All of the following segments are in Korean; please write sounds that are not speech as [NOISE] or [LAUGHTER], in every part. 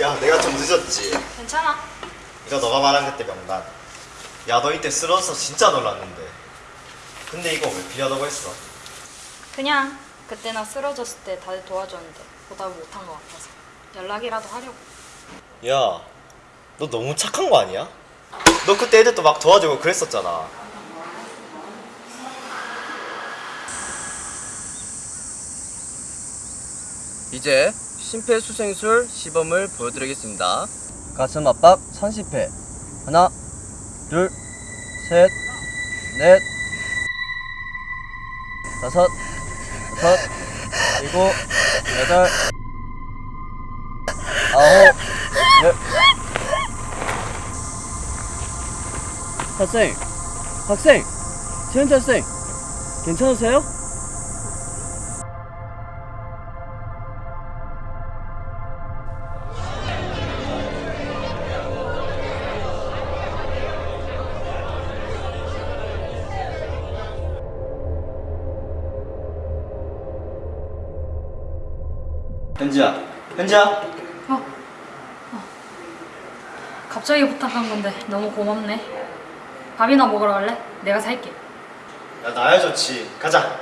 야 내가 좀 늦었지 괜찮아. 이거 너가 말한 그때 명단 야 너 이때 쓰러져서 진짜 놀랐는데 근데 이거 왜 피하다고 했어? 그냥 그때 나 쓰러졌을 때 다들 도와줬는데 보답을 못한 것 같아서 연락이라도 하려고. 야 너 너무 착한 거 아니야? 너 그때 애들도 막 도와주고 그랬었잖아 이제 심폐소생술 시범을 보여드리겠습니다. 가슴 압박 30회. 하나, 둘, 셋, 넷, 다섯, 여섯, 일곱, 여덟, 아홉, 열. 학생, 학생, 최현태 학생, 괜찮으세요? 현지야 현지야 갑자기 부탁한 건데 너무 고맙네. 밥이나 먹으러 갈래? 내가 살게. 야 나야 좋지 가자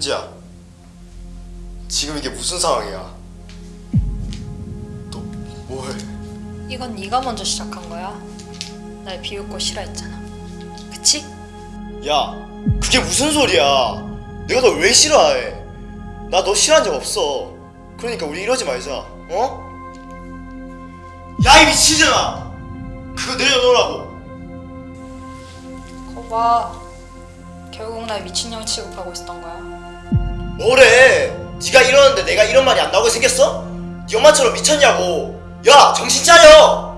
현지야 지금 이게 무슨 상황이야 너 뭐해 이건 네가 먼저 시작한 거야. 날 비웃고 싫어했잖아. 그치? 야 그게 무슨 소리야 내가 너 왜 싫어해 나 너 싫어한 적 없어 그러니까 우리 이러지 말자 어? 야 이 미치잖아 그거 내려놓으라고 거봐. 결국 날 미친년 취급하고 있었던 거야. 뭐래? 네가 이러는데 내가 이런 말이 안 나오게 생겼어? 네 엄마처럼 미쳤냐고. 야 정신 차려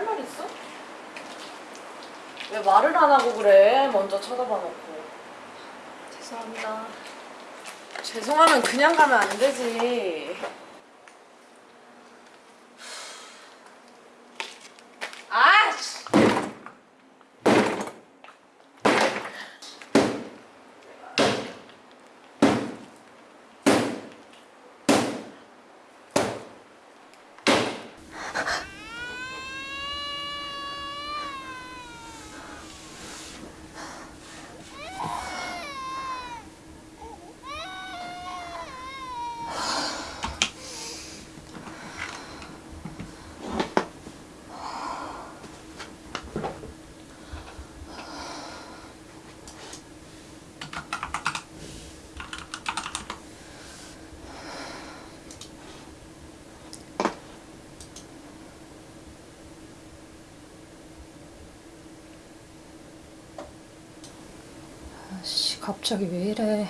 할 말 있어? 왜 말을 안 하고 그래? 먼저 쳐다봐 놓고. 죄송합니다. 죄송하면 그냥 가면 안 되지. 갑자기 왜 이래?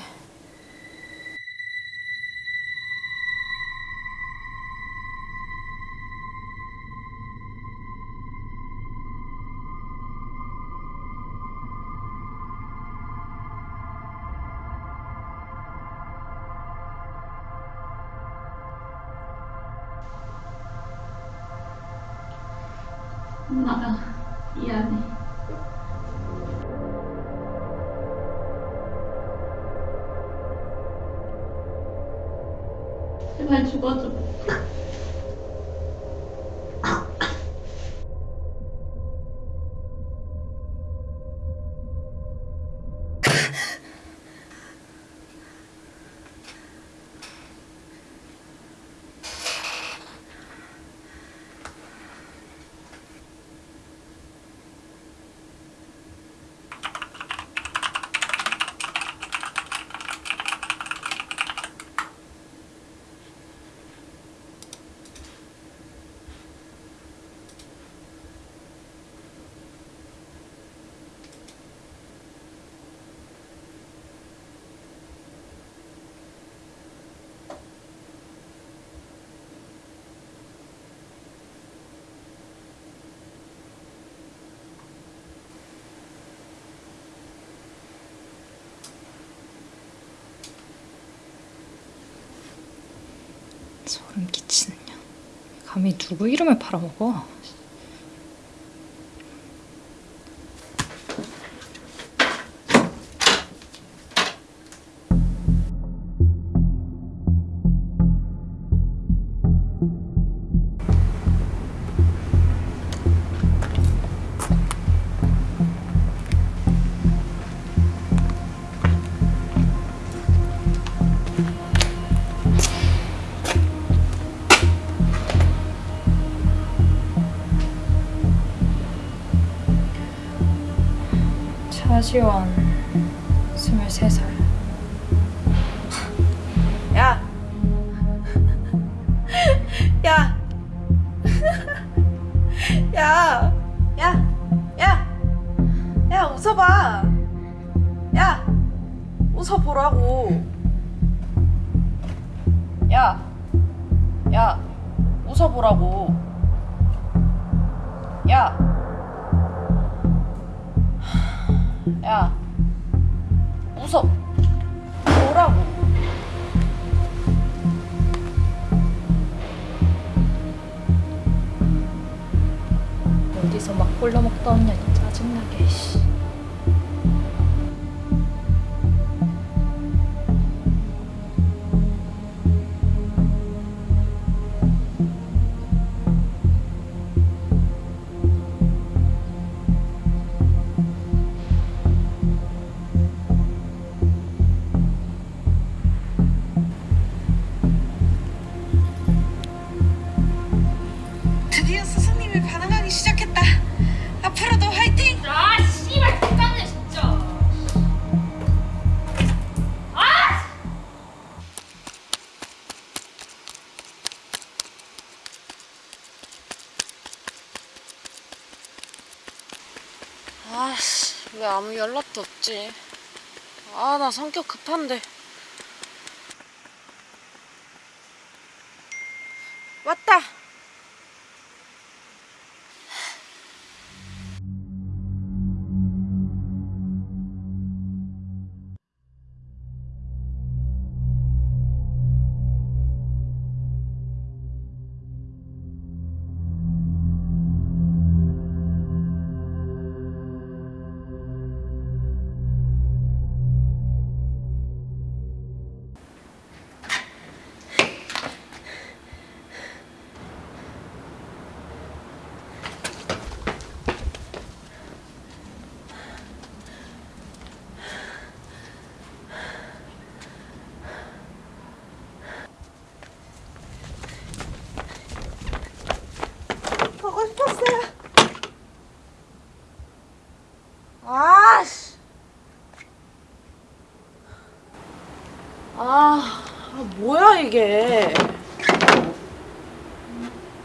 엄마가 미안해. 제 소름 끼치는 년. 감히 누구 이름을 팔아먹어? 차지원, 23살. 야! [LAUGHS] 야! [LAUGHS] 야! 야! 야! 야, 웃어봐! 야! 웃어보라고! 야! 야! 웃어보라고! 야! 야! 웃어! 보라고! 어디서 막 꼴려먹다 온 아무 연락도 없지? 아, 나 성격 급한데. 왔다!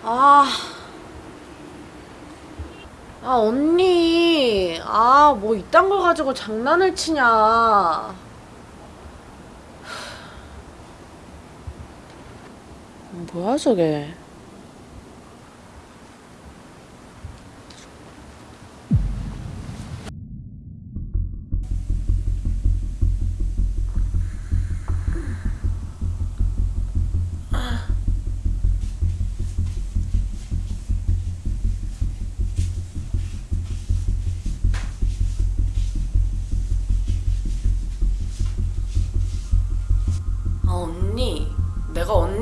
아. 아, 언니. 아, 뭐 이딴 걸 가지고 장난을 치냐. 뭐야 저게.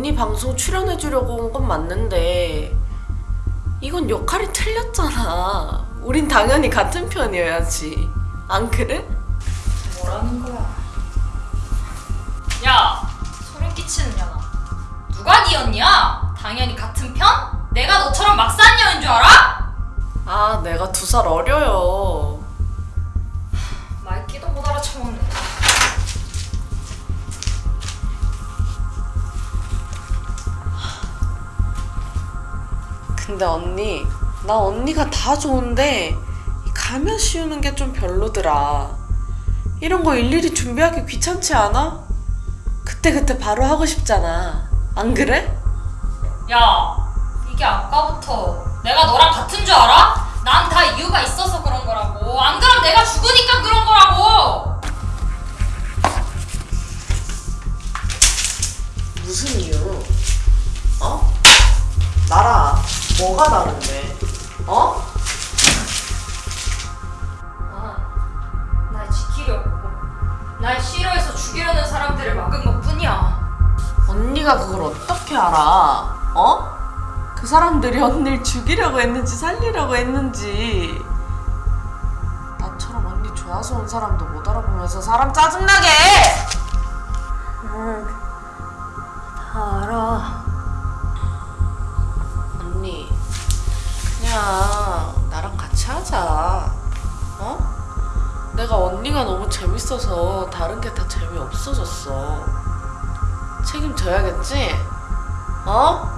언니 방송 출연해주려고 온 건 맞는데 이건 역할이 틀렸잖아. 우린 당연히 같은 편이어야지. 안 그래? 뭐라는 거야? 야, 소름 끼치는 년아. 누가 니였냐? 당연히 같은 편? 내가 너처럼 막산 년인 줄 알아? 아, 내가 두 살 어려요. 근데 언니, 나 언니가 다 좋은데 이 가면 씌우는 게 좀 별로더라. 이런 거 일일이 준비하기 귀찮지 않아? 그때그때 바로 하고 싶잖아. 안 그래? 야, 이게 아까부터 내가 너랑 같은 줄 알아? 난 다 이유가 있어서 그런 거라고. 안 그럼 내가 죽으니까 그런 거라고. 무슨 이유? 어? 나랑 뭐가 다른데? 어? 아, 날 지키려고. 날 싫어해서 죽이려는 사람들을 막은 것 뿐이야. 언니가 그걸 어떻게 알아? 어? 그 사람들이 언니를 죽이려고 했는지 살리려고 했는지 나처럼 언니 좋아서 온 사람도 못 알아보면서 사람 짜증나게 해! 응, 나랑 같이 하자 어? 내가 언니가 너무 재밌어서 다른 게 다 재미없어졌어 책임져야겠지? 어?